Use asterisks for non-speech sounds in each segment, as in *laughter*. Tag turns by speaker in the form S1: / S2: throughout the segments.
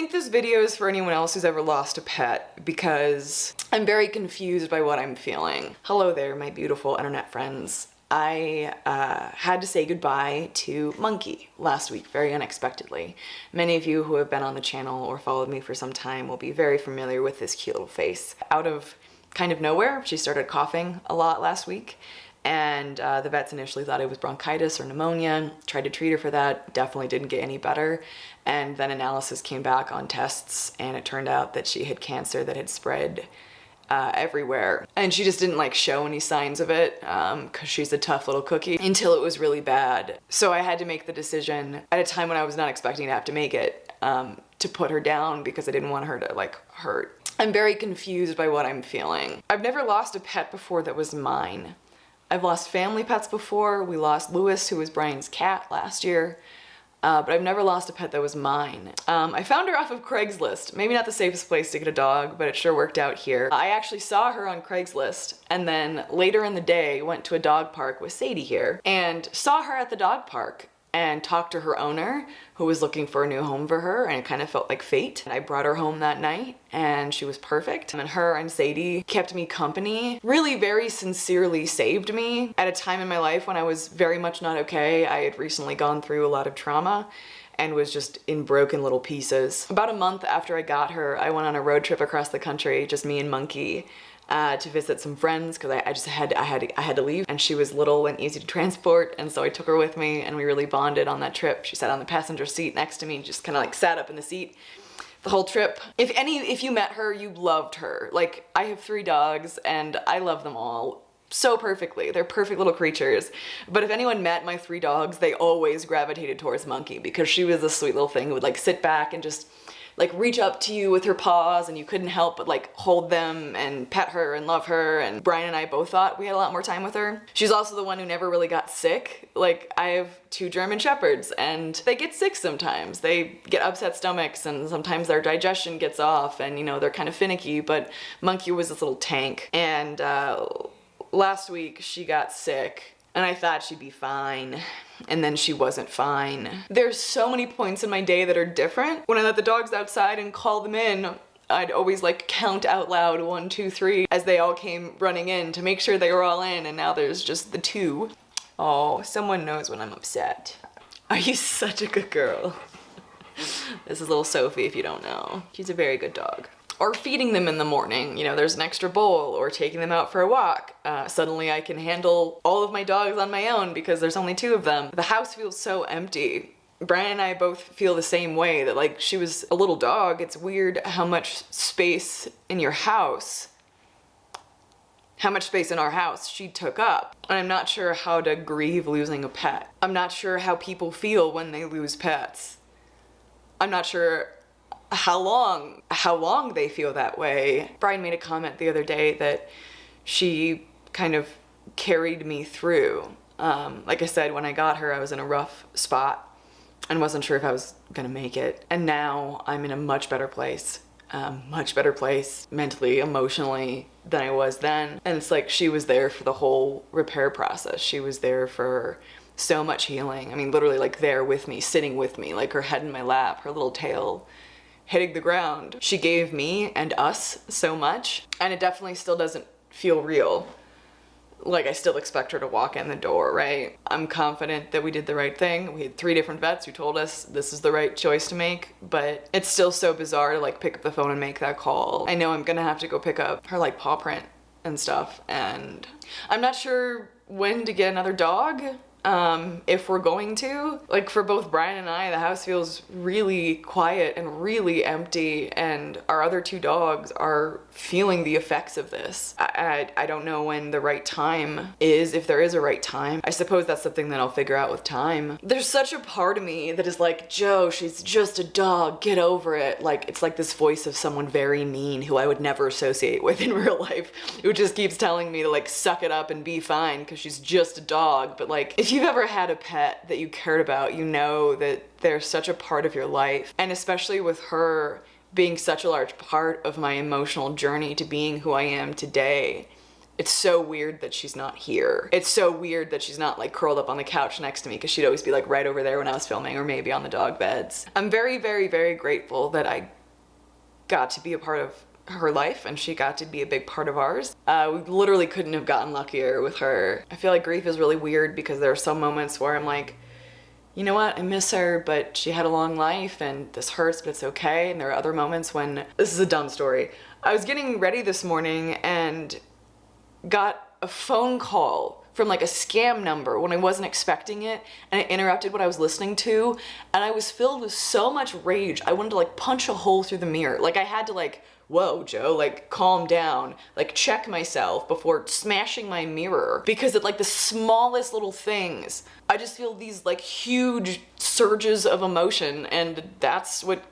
S1: think this video is for anyone else who's ever lost a pet because I'm very confused by what I'm feeling. Hello there, my beautiful internet friends. I uh, had to say goodbye to Monkey last week very unexpectedly. Many of you who have been on the channel or followed me for some time will be very familiar with this cute little face. Out of kind of nowhere, she started coughing a lot last week and uh, the vets initially thought it was bronchitis or pneumonia, tried to treat her for that, definitely didn't get any better, and then analysis came back on tests and it turned out that she had cancer that had spread uh, everywhere. And she just didn't like show any signs of it because um, she's a tough little cookie until it was really bad. So I had to make the decision at a time when I was not expecting to have to make it um, to put her down because I didn't want her to like hurt. I'm very confused by what I'm feeling. I've never lost a pet before that was mine. I've lost family pets before. We lost Lewis, who was Brian's cat last year. Uh, but I've never lost a pet that was mine. Um, I found her off of Craigslist. Maybe not the safest place to get a dog, but it sure worked out here. I actually saw her on Craigslist and then later in the day went to a dog park with Sadie here and saw her at the dog park and talked to her owner who was looking for a new home for her and it kind of felt like fate. And I brought her home that night and she was perfect. And her and Sadie kept me company, really very sincerely saved me at a time in my life when I was very much not okay. I had recently gone through a lot of trauma and was just in broken little pieces. About a month after I got her, I went on a road trip across the country, just me and Monkey uh, to visit some friends because I, I, just had I had I had to leave and she was little and easy to transport and so I took her with me and we really bonded on that trip. She sat on the passenger seat next to me and just kind of like sat up in the seat the whole trip. If any if you met her you loved her. Like I have three dogs and I love them all so perfectly. They're perfect little creatures. But if anyone met my three dogs, they always gravitated towards Monkey because she was a sweet little thing who would like sit back and just like reach up to you with her paws and you couldn't help but like hold them and pet her and love her and Brian and I both thought we had a lot more time with her. She's also the one who never really got sick. Like I have two German Shepherds and they get sick sometimes. They get upset stomachs and sometimes their digestion gets off and you know they're kind of finicky but Monkey was this little tank and uh, last week she got sick and I thought she'd be fine and then she wasn't fine. There's so many points in my day that are different. When I let the dogs outside and call them in, I'd always like count out loud one, two, three as they all came running in to make sure they were all in and now there's just the two. Oh, someone knows when I'm upset. Are you such a good girl? *laughs* this is little Sophie if you don't know. She's a very good dog or feeding them in the morning. You know, there's an extra bowl or taking them out for a walk. Uh, suddenly I can handle all of my dogs on my own because there's only two of them. The house feels so empty. Brian and I both feel the same way that like she was a little dog. It's weird how much space in your house how much space in our house she took up. And I'm not sure how to grieve losing a pet. I'm not sure how people feel when they lose pets. I'm not sure how long, how long they feel that way. Brian made a comment the other day that she kind of carried me through. Um, like I said, when I got her, I was in a rough spot and wasn't sure if I was gonna make it. And now I'm in a much better place, um, much better place mentally, emotionally than I was then. And it's like she was there for the whole repair process. She was there for so much healing. I mean, literally like there with me, sitting with me, like her head in my lap, her little tail hitting the ground. She gave me and us so much and it definitely still doesn't feel real. Like I still expect her to walk in the door, right? I'm confident that we did the right thing. We had three different vets who told us this is the right choice to make, but it's still so bizarre to like pick up the phone and make that call. I know I'm gonna have to go pick up her like paw print and stuff and I'm not sure when to get another dog um, if we're going to. Like for both Brian and I, the house feels really quiet and really empty and our other two dogs are feeling the effects of this. I, I, I don't know when the right time is, if there is a right time. I suppose that's something that I'll figure out with time. There's such a part of me that is like, Joe, she's just a dog, get over it. Like, it's like this voice of someone very mean who I would never associate with in *laughs* real life, who just keeps telling me to like suck it up and be fine because she's just a dog. But like, if you've ever had a pet that you cared about, you know that they're such a part of your life. And especially with her, being such a large part of my emotional journey to being who I am today. It's so weird that she's not here. It's so weird that she's not like curled up on the couch next to me because she'd always be like right over there when I was filming or maybe on the dog beds. I'm very, very, very grateful that I got to be a part of her life and she got to be a big part of ours. Uh, we literally couldn't have gotten luckier with her. I feel like grief is really weird because there are some moments where I'm like, you know what, I miss her, but she had a long life and this hurts, but it's okay. And there are other moments when, this is a dumb story. I was getting ready this morning and got a phone call from like a scam number when I wasn't expecting it and it interrupted what I was listening to and I was filled with so much rage I wanted to like punch a hole through the mirror. Like I had to like whoa Joe like calm down like check myself before smashing my mirror. Because at like the smallest little things I just feel these like huge surges of emotion and that's what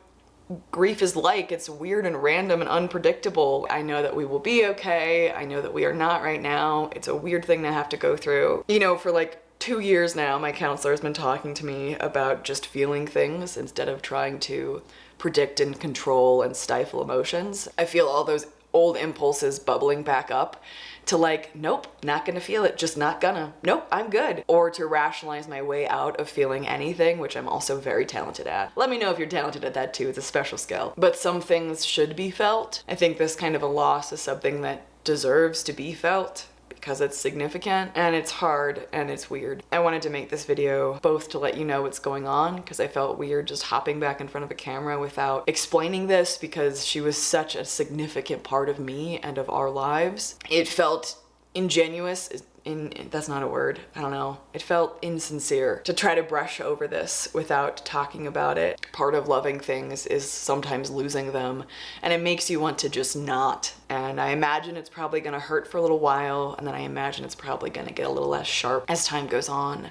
S1: grief is like. It's weird and random and unpredictable. I know that we will be okay. I know that we are not right now. It's a weird thing to have to go through. You know, for like two years now, my counselor has been talking to me about just feeling things instead of trying to predict and control and stifle emotions. I feel all those old impulses bubbling back up to like, nope, not gonna feel it, just not gonna, nope, I'm good. Or to rationalize my way out of feeling anything, which I'm also very talented at. Let me know if you're talented at that too, it's a special skill. But some things should be felt. I think this kind of a loss is something that deserves to be felt because it's significant and it's hard and it's weird. I wanted to make this video both to let you know what's going on because I felt weird just hopping back in front of a camera without explaining this because she was such a significant part of me and of our lives. It felt ingenuous in, that's not a word, I don't know. It felt insincere to try to brush over this without talking about it. Part of loving things is sometimes losing them and it makes you want to just not. And I imagine it's probably gonna hurt for a little while and then I imagine it's probably gonna get a little less sharp as time goes on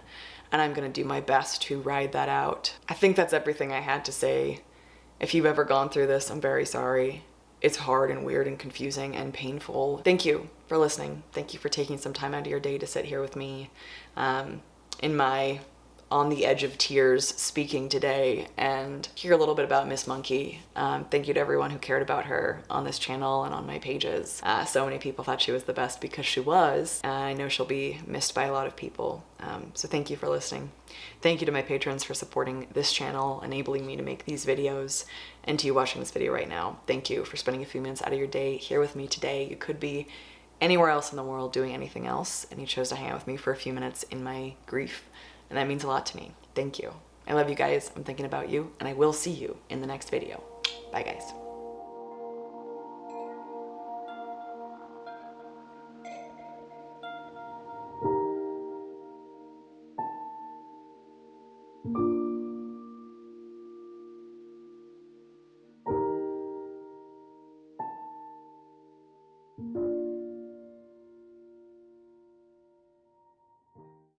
S1: and I'm gonna do my best to ride that out. I think that's everything I had to say. If you've ever gone through this, I'm very sorry it's hard and weird and confusing and painful. Thank you for listening. Thank you for taking some time out of your day to sit here with me um, in my on the edge of tears speaking today and hear a little bit about Miss Monkey. Um, thank you to everyone who cared about her on this channel and on my pages. Uh, so many people thought she was the best because she was. Uh, I know she'll be missed by a lot of people. Um, so thank you for listening. Thank you to my patrons for supporting this channel, enabling me to make these videos, and to you watching this video right now. Thank you for spending a few minutes out of your day here with me today. You could be anywhere else in the world doing anything else, and you chose to hang out with me for a few minutes in my grief and that means a lot to me. Thank you. I love you guys. I'm thinking about you, and I will see you in the next video. Bye, guys.